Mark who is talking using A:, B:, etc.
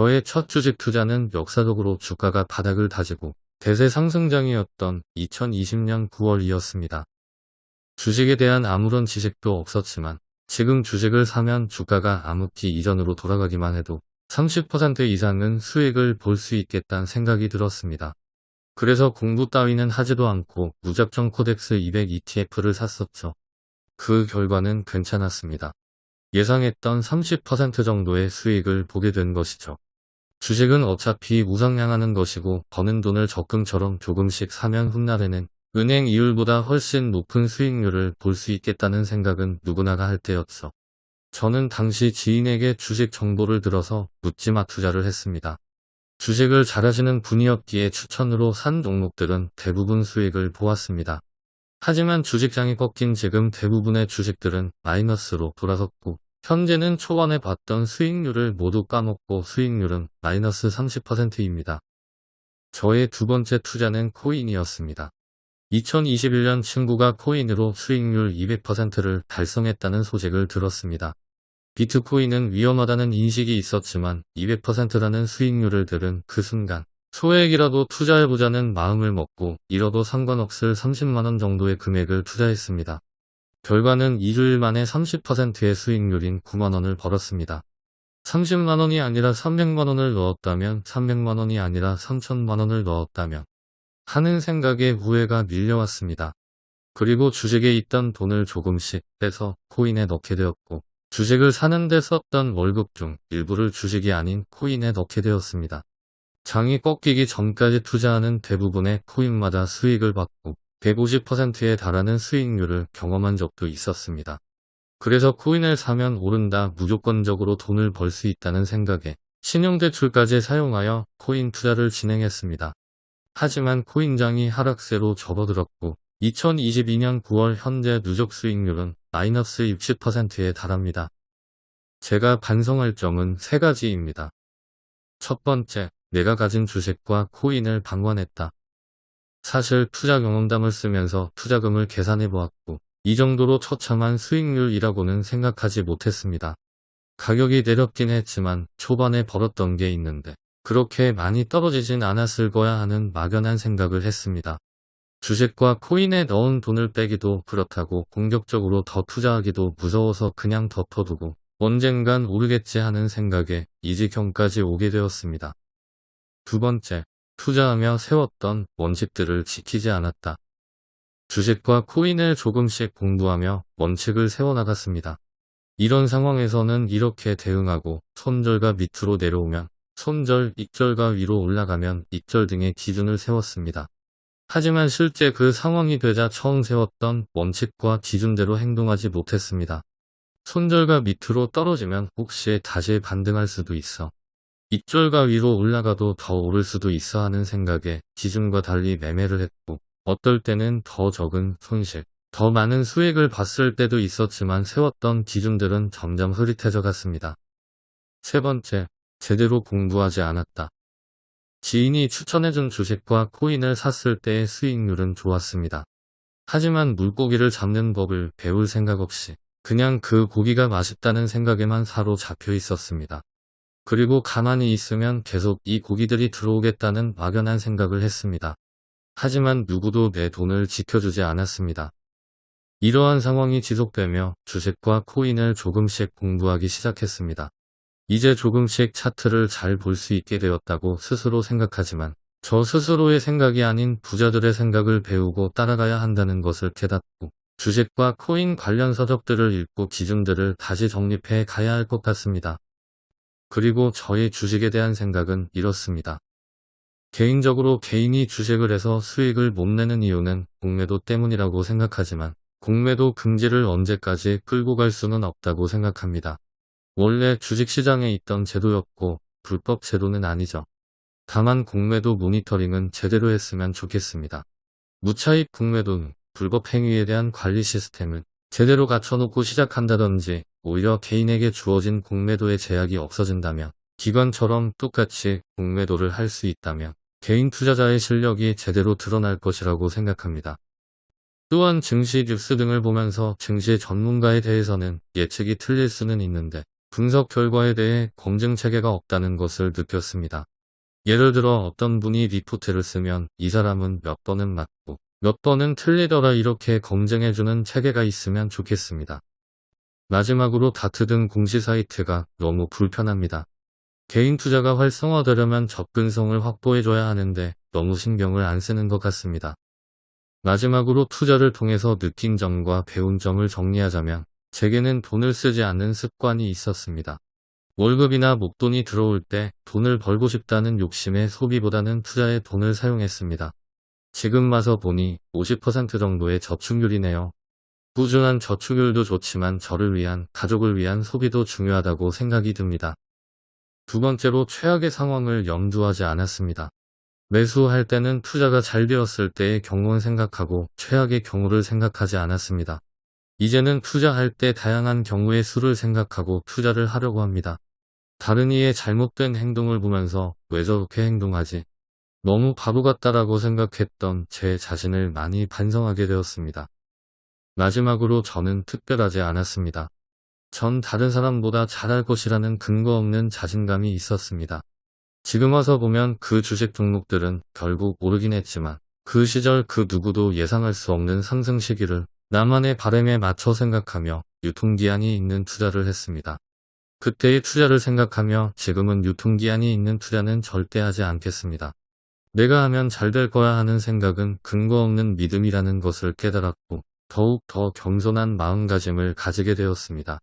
A: 저의 첫 주식 투자는 역사적으로 주가가 바닥을 다지고 대세 상승장이었던 2020년 9월이었습니다. 주식에 대한 아무런 지식도 없었지만 지금 주식을 사면 주가가 암흑기 이전으로 돌아가기만 해도 30% 이상은 수익을 볼 수 있겠다는 생각이 들었습니다. 그래서 공부 따위는 하지도 않고 무작정 코덱스 200 ETF를 샀었죠. 그 결과는 괜찮았습니다. 예상했던 30% 정도의 수익을 보게 된 것이죠. 주식은 어차피 우상향하는 것이고 버는 돈을 적금처럼 조금씩 사면 훗날에는 은행 이율보다 훨씬 높은 수익률을 볼 수 있겠다는 생각은 누구나가 할 때였죠. 저는 당시 지인에게 주식 정보를 들어서 묻지마 투자를 했습니다. 주식을 잘하시는 분이었기에 추천으로 산 종목들은 대부분 수익을 보았습니다. 하지만 주식장이 꺾인 지금 대부분의 주식들은 마이너스로 돌아섰고 현재는 초반에 봤던 수익률을 모두 까먹고 수익률은 마이너스 30%입니다. 저의 두 번째 투자는 코인이었습니다. 2021년 친구가 코인으로 수익률 200%를 달성했다는 소식을 들었습니다. 비트코인은 위험하다는 인식이 있었지만 200%라는 수익률을 들은 그 순간 소액이라도 투자해보자는 마음을 먹고 잃어도 상관없을 30만원 정도의 금액을 투자했습니다. 결과는 2주일 만에 30%의 수익률인 9만원을 벌었습니다. 30만원이 아니라 300만원을 넣었다면 300만원이 아니라 3천만원을 넣었다면 하는 생각에 후회가 밀려왔습니다. 그리고 주식에 있던 돈을 조금씩 빼서 코인에 넣게 되었고 주식을 사는데 썼던 월급 중 일부를 주식이 아닌 코인에 넣게 되었습니다. 장이 꺾이기 전까지 투자하는 대부분의 코인마다 수익을 받고 150%에 달하는 수익률을 경험한 적도 있었습니다. 그래서 코인을 사면 오른다 무조건적으로 돈을 벌 수 있다는 생각에 신용대출까지 사용하여 코인 투자를 진행했습니다. 하지만 코인장이 하락세로 접어들었고 2022년 9월 현재 누적 수익률은 마이너스 60%에 달합니다. 제가 반성할 점은 세 가지입니다. 첫 번째, 내가 가진 주식과 코인을 방관했다. 사실 투자 경험담을 쓰면서 투자금을 계산해 보았고 이 정도로 처참한 수익률이라고는 생각하지 못했습니다. 가격이 내렸긴 했지만 초반에 벌었던 게 있는데 그렇게 많이 떨어지진 않았을 거야 하는 막연한 생각을 했습니다. 주식과 코인에 넣은 돈을 빼기도 그렇다고 공격적으로 더 투자하기도 무서워서 그냥 덮어두고 언젠간 오르겠지 하는 생각에 이 지경까지 오게 되었습니다. 두 번째, 투자하며 세웠던 원칙들을 지키지 않았다. 주식과 코인을 조금씩 공부하며 원칙을 세워나갔습니다. 이런 상황에서는 이렇게 대응하고 손절과 밑으로 내려오면 손절, 익절과 위로 올라가면 익절 등의 기준을 세웠습니다. 하지만 실제 그 상황이 되자 처음 세웠던 원칙과 기준대로 행동하지 못했습니다. 손절과 밑으로 떨어지면 혹시 다시 반등할 수도 있어. 입절과 위로 올라가도 더 오를 수도 있어 하는 생각에 기준과 달리 매매를 했고 어떨 때는 더 적은 손실, 더 많은 수익을 봤을 때도 있었지만 세웠던 기준들은 점점 흐릿해져 갔습니다. 세 번째, 제대로 공부하지 않았다. 지인이 추천해준 주식과 코인을 샀을 때의 수익률은 좋았습니다. 하지만 물고기를 잡는 법을 배울 생각 없이 그냥 그 고기가 맛있다는 생각에만 사로잡혀 있었습니다. 그리고 가만히 있으면 계속 이 고기들이 들어오겠다는 막연한 생각을 했습니다. 하지만 누구도 내 돈을 지켜주지 않았습니다. 이러한 상황이 지속되며 주식과 코인을 조금씩 공부하기 시작했습니다. 이제 조금씩 차트를 잘 볼 수 있게 되었다고 스스로 생각하지만 저 스스로의 생각이 아닌 부자들의 생각을 배우고 따라가야 한다는 것을 깨닫고 주식과 코인 관련 서적들을 읽고 기준들을 다시 정립해 가야 할 것 같습니다. 그리고 저의 주식에 대한 생각은 이렇습니다. 개인적으로 개인이 주식을 해서 수익을 못 내는 이유는 공매도 때문이라고 생각하지만 공매도 금지를 언제까지 끌고 갈 수는 없다고 생각합니다. 원래 주식시장에 있던 제도였고 불법 제도는 아니죠. 다만 공매도 모니터링은 제대로 했으면 좋겠습니다. 무차익 공매도는 불법 행위에 대한 관리 시스템을 제대로 갖춰놓고 시작한다든지 오히려 개인에게 주어진 공매도의 제약이 없어진다면 기관처럼 똑같이 공매도를 할 수 있다면 개인 투자자의 실력이 제대로 드러날 것이라고 생각합니다. 또한 증시 뉴스 등을 보면서 증시 전문가에 대해서는 예측이 틀릴 수는 있는데 분석 결과에 대해 검증 체계가 없다는 것을 느꼈습니다. 예를 들어 어떤 분이 리포트를 쓰면 이 사람은 몇 번은 맞고 몇 번은 틀리더라 이렇게 검증해주는 체계가 있으면 좋겠습니다. 마지막으로 다트 등 공시 사이트가 너무 불편합니다. 개인 투자가 활성화되려면 접근성을 확보해줘야 하는데 너무 신경을 안 쓰는 것 같습니다. 마지막으로 투자를 통해서 느낀 점과 배운 점을 정리하자면 제게는 돈을 쓰지 않는 습관이 있었습니다. 월급이나 목돈이 들어올 때 돈을 벌고 싶다는 욕심에 소비보다는 투자에 돈을 사용했습니다. 지금 와서 보니 50% 정도의 저축률이네요. 꾸준한 저축률도 좋지만 저를 위한 가족을 위한 소비도 중요하다고 생각이 듭니다. 두 번째로 최악의 상황을 염두하지 않았습니다. 매수할 때는 투자가 잘 되었을 때의 경우를 생각하고 최악의 경우를 생각하지 않았습니다. 이제는 투자할 때 다양한 경우의 수를 생각하고 투자를 하려고 합니다. 다른 이의 잘못된 행동을 보면서 왜 저렇게 행동하지? 너무 바보 같다라고 생각했던 제 자신을 많이 반성하게 되었습니다. 마지막으로 저는 특별하지 않았습니다. 전 다른 사람보다 잘할 것이라는 근거 없는 자신감이 있었습니다. 지금 와서 보면 그 주식 종목들은 결국 오르긴 했지만 그 시절 그 누구도 예상할 수 없는 상승 시기를 나만의 바램에 맞춰 생각하며 유통기한이 있는 투자를 했습니다. 그때의 투자를 생각하며 지금은 유통기한이 있는 투자는 절대 하지 않겠습니다. 내가 하면 잘 될 거야 하는 생각은 근거 없는 믿음이라는 것을 깨달았고 더욱 더 겸손한 마음가짐을 가지게 되었습니다.